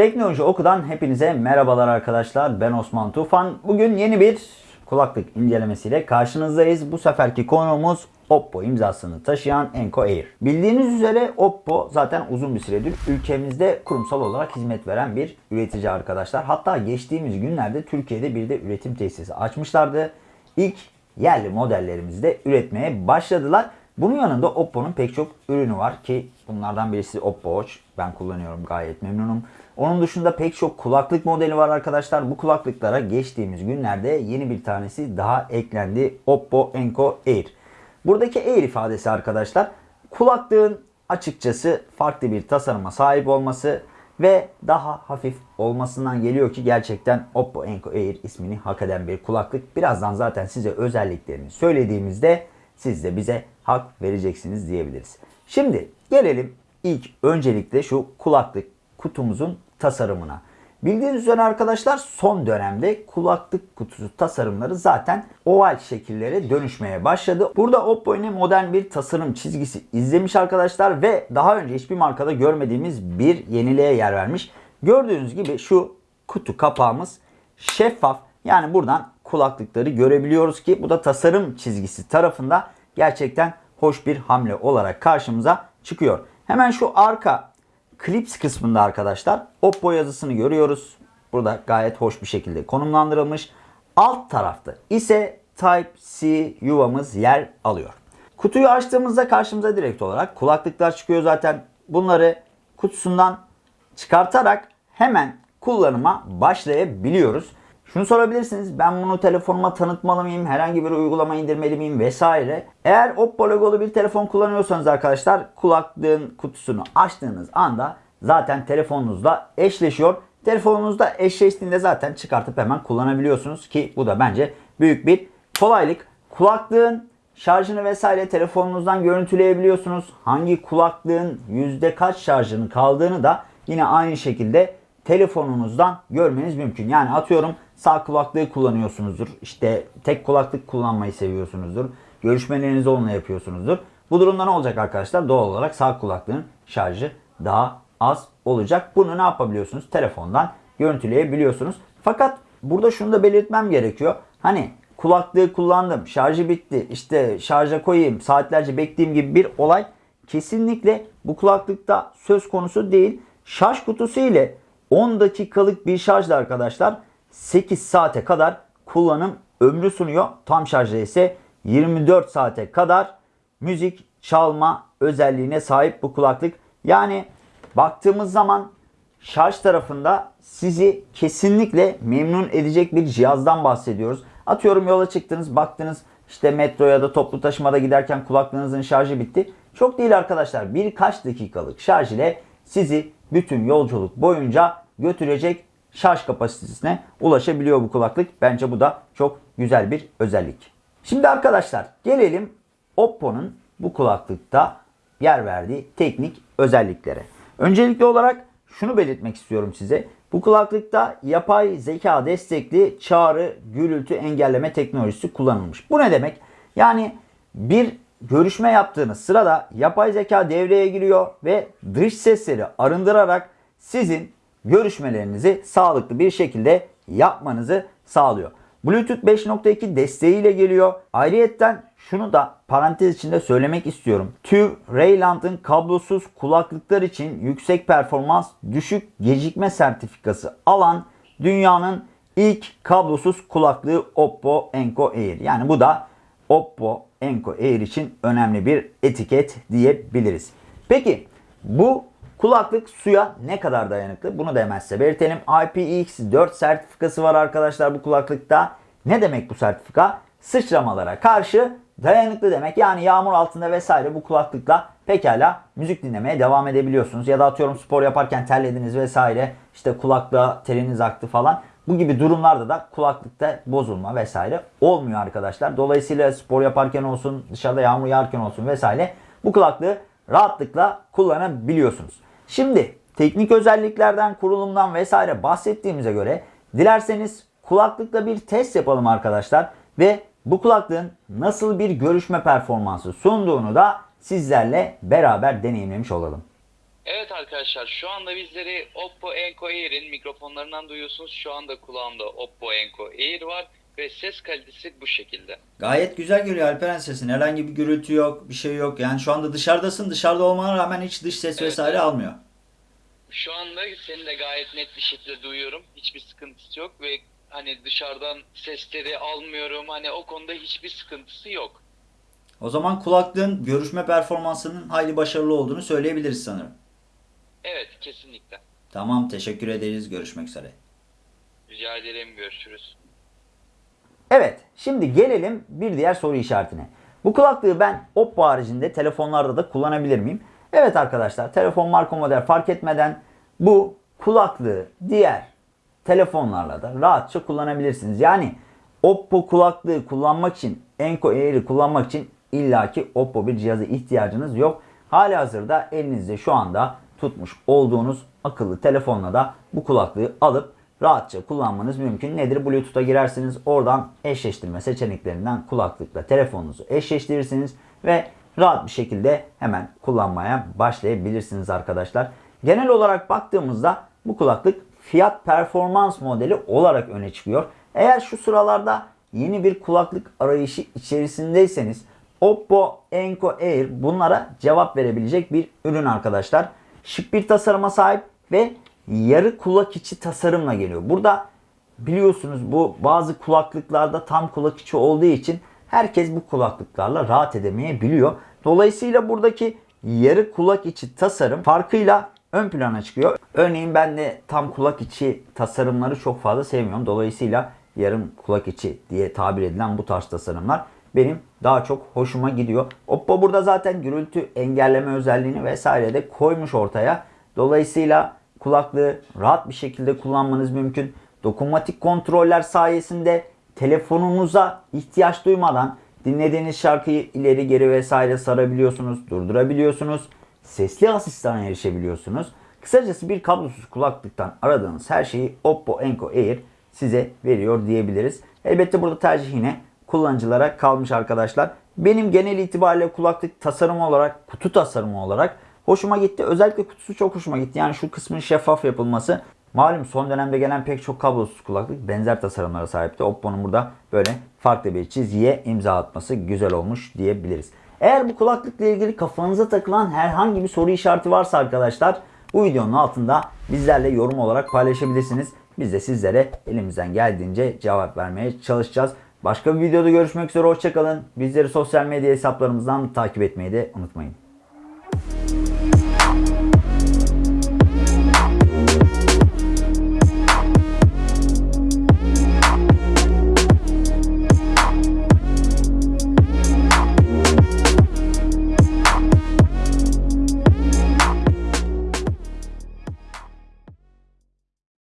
Teknoloji Oku'dan hepinize merhabalar arkadaşlar. Ben Osman Tufan. Bugün yeni bir kulaklık incelemesiyle karşınızdayız. Bu seferki konuğumuz Oppo imzasını taşıyan Enco Air. Bildiğiniz üzere Oppo zaten uzun bir süredir ülkemizde kurumsal olarak hizmet veren bir üretici arkadaşlar. Hatta geçtiğimiz günlerde Türkiye'de bir de üretim tesisi açmışlardı. İlk yerli modellerimizi de üretmeye başladılar. Bunun yanında Oppo'nun pek çok ürünü var ki bunlardan birisi Oppo Watch. Ben kullanıyorum gayet memnunum. Onun dışında pek çok kulaklık modeli var arkadaşlar. Bu kulaklıklara geçtiğimiz günlerde yeni bir tanesi daha eklendi. Oppo Enco Air. Buradaki Air ifadesi arkadaşlar kulaklığın açıkçası farklı bir tasarıma sahip olması ve daha hafif olmasından geliyor ki gerçekten Oppo Enco Air ismini hak eden bir kulaklık. Birazdan zaten size özelliklerini söylediğimizde siz de bize hak vereceksiniz diyebiliriz. Şimdi gelelim ilk öncelikle şu kulaklık kutumuzun tasarımına. Bildiğiniz üzere arkadaşlar son dönemde kulaklık kutusu tasarımları zaten oval şekillere dönüşmeye başladı. Burada Oppo yine modern bir tasarım çizgisi izlemiş arkadaşlar ve daha önce hiçbir markada görmediğimiz bir yeniliğe yer vermiş. Gördüğünüz gibi şu kutu kapağımız şeffaf. Yani buradan kulaklıkları görebiliyoruz ki bu da tasarım çizgisi tarafında gerçekten hoş bir hamle olarak karşımıza çıkıyor. Hemen şu arka Clips kısmında arkadaşlar Oppo yazısını görüyoruz. Burada gayet hoş bir şekilde konumlandırılmış. Alt tarafta ise Type-C yuvamız yer alıyor. Kutuyu açtığımızda karşımıza direkt olarak kulaklıklar çıkıyor zaten. Bunları kutusundan çıkartarak hemen kullanıma başlayabiliyoruz. Şunu sorabilirsiniz. Ben bunu telefonuma tanıtmalı mıyım? Herhangi bir uygulama indirmeli miyim? Vesaire. Eğer Oppo logolu bir telefon kullanıyorsanız arkadaşlar kulaklığın kutusunu açtığınız anda zaten telefonunuzla eşleşiyor. Telefonunuzda eşleştiğinde zaten çıkartıp hemen kullanabiliyorsunuz ki bu da bence büyük bir kolaylık. Kulaklığın şarjını vesaire telefonunuzdan görüntüleyebiliyorsunuz. Hangi kulaklığın yüzde kaç şarjının kaldığını da yine aynı şekilde telefonunuzdan görmeniz mümkün. Yani atıyorum sağ kulaklığı kullanıyorsunuzdur. İşte tek kulaklık kullanmayı seviyorsunuzdur. Görüşmelerinizi onunla yapıyorsunuzdur. Bu durumda ne olacak arkadaşlar? Doğal olarak sağ kulaklığın şarjı daha az olacak. Bunu ne yapabiliyorsunuz? Telefondan görüntüleyebiliyorsunuz. Fakat burada şunu da belirtmem gerekiyor. Hani kulaklığı kullandım, şarjı bitti, işte şarja koyayım, saatlerce bekleyeyim gibi bir olay kesinlikle bu kulaklıkta söz konusu değil. Şarj kutusu ile 10 dakikalık bir şarjla arkadaşlar 8 saate kadar kullanım ömrü sunuyor. Tam şarjda ise 24 saate kadar müzik çalma özelliğine sahip bu kulaklık. Yani baktığımız zaman şarj tarafında sizi kesinlikle memnun edecek bir cihazdan bahsediyoruz. Atıyorum yola çıktınız baktınız işte metro ya da toplu taşımada giderken kulaklığınızın şarjı bitti. Çok değil arkadaşlar birkaç dakikalık şarj ile sizi bütün yolculuk boyunca götürecek şarj kapasitesine ulaşabiliyor bu kulaklık. Bence bu da çok güzel bir özellik. Şimdi arkadaşlar gelelim Oppo'nun bu kulaklıkta yer verdiği teknik özelliklere. Öncelikli olarak şunu belirtmek istiyorum size. Bu kulaklıkta yapay zeka destekli çağrı gürültü engelleme teknolojisi kullanılmış. Bu ne demek? Yani bir görüşme yaptığınız sırada yapay zeka devreye giriyor ve dış sesleri arındırarak sizin görüşmelerinizi sağlıklı bir şekilde yapmanızı sağlıyor. Bluetooth 5.2 desteğiyle geliyor. Ayrıyetten şunu da parantez içinde söylemek istiyorum. TÜV Rayland'ın kablosuz kulaklıklar için yüksek performans düşük gecikme sertifikası alan dünyanın ilk kablosuz kulaklığı Oppo Enco Air. Yani bu da Oppo Enco Air için önemli bir etiket diyebiliriz. Peki bu kulaklık suya ne kadar dayanıklı? Bunu da hemen size belirtelim. IPX4 sertifikası var arkadaşlar bu kulaklıkta. Ne demek bu sertifika? Sıçramalara karşı dayanıklı demek. Yani yağmur altında vesaire bu kulaklıkla pekala müzik dinlemeye devam edebiliyorsunuz. Ya da atıyorum spor yaparken terlediniz vesaire işte kulaklığa teriniz aktı falan. Bu gibi durumlarda da kulaklıkta bozulma vesaire olmuyor arkadaşlar. Dolayısıyla spor yaparken olsun, dışarıda yağmur yağarken olsun vesaire bu kulaklığı rahatlıkla kullanabiliyorsunuz. Şimdi teknik özelliklerden, kurulumdan vesaire bahsettiğimize göre dilerseniz kulaklıkla bir test yapalım arkadaşlar ve bu kulaklığın nasıl bir görüşme performansı sunduğunu da sizlerle beraber deneyimlemiş olalım. Evet arkadaşlar şu anda bizleri Oppo Enco Air'in mikrofonlarından duyuyorsunuz. Şu anda kulağımda Oppo Enco Air var ve ses kalitesi bu şekilde. Gayet güzel geliyor Alperen sesin. Herhangi bir gürültü yok, bir şey yok. Yani şu anda dışarıdasın. Dışarıda olmana rağmen hiç dış ses Evet, vesaire evet. almıyor. Şu anda seni de gayet net bir şekilde duyuyorum. Hiçbir sıkıntısı yok ve hani dışarıdan sesleri almıyorum. Hani o konuda hiçbir sıkıntısı yok. O zaman kulaklığın görüşme performansının hayli başarılı olduğunu söyleyebiliriz sanırım. Evet kesinlikle. Tamam teşekkür ederiz. Görüşmek üzere. Rica ederim görüşürüz. Evet, şimdi gelelim bir diğer soru işaretine. Bu kulaklığı ben Oppo haricinde telefonlarda da kullanabilir miyim? Evet arkadaşlar, telefon marka model fark etmeden bu kulaklığı diğer telefonlarla da rahatça kullanabilirsiniz. Yani Oppo kulaklığı kullanmak için, Enco Air'i kullanmak için illaki Oppo bir cihaza ihtiyacınız yok. Hali hazırda elinizde şu anda tutmuş olduğunuz akıllı telefonla da bu kulaklığı alıp rahatça kullanmanız mümkün. Nedir? Bluetooth'a girersiniz. Oradan eşleştirme seçeneklerinden kulaklıkla telefonunuzu eşleştirirsiniz ve rahat bir şekilde hemen kullanmaya başlayabilirsiniz arkadaşlar. Genel olarak baktığımızda bu kulaklık fiyat performans modeli olarak öne çıkıyor. Eğer şu sıralarda yeni bir kulaklık arayışı içerisindeyseniz Oppo Enco Air bunlara cevap verebilecek bir ürün arkadaşlar. Şık bir tasarıma sahip ve yarı kulak içi tasarımla geliyor. Burada biliyorsunuz bu bazı kulaklıklarda tam kulak içi olduğu için herkes bu kulaklıklarla rahat edemeyebiliyor. Dolayısıyla buradaki yarı kulak içi tasarım farkıyla ön plana çıkıyor. Örneğin ben de tam kulak içi tasarımları çok fazla sevmiyorum. Dolayısıyla yarım kulak içi diye tabir edilen bu tarz tasarımlar benim daha çok hoşuma gidiyor. Oppo burada zaten gürültü engelleme özelliğini vesaire de koymuş ortaya. Dolayısıyla kulaklığı rahat bir şekilde kullanmanız mümkün. Dokunmatik kontroller sayesinde telefonunuza ihtiyaç duymadan dinlediğiniz şarkıyı ileri geri vesaire sarabiliyorsunuz, durdurabiliyorsunuz. Sesli asistana erişebiliyorsunuz. Kısacası bir kablosuz kulaklıktan aradığınız her şeyi Oppo Enco Air size veriyor diyebiliriz. Elbette burada tercih yine kullanıcılara kalmış arkadaşlar. Benim genel itibariyle kulaklık tasarımı olarak, kutu tasarımı olarak hoşuma gitti. Özellikle kutusu çok hoşuma gitti. Yani şu kısmın şeffaf yapılması. Malum son dönemde gelen pek çok kablosuz kulaklık benzer tasarımlara sahipti. Oppo'nun burada böyle farklı bir çizgiye imza atması güzel olmuş diyebiliriz. Eğer bu kulaklıkla ilgili kafanıza takılan herhangi bir soru işareti varsa arkadaşlar bu videonun altında bizlerle yorum olarak paylaşabilirsiniz. Biz de sizlere elimizden geldiğince cevap vermeye çalışacağız. Başka bir videoda görüşmek üzere hoşçakalın. Bizleri sosyal medya hesaplarımızdan takip etmeyi de unutmayın.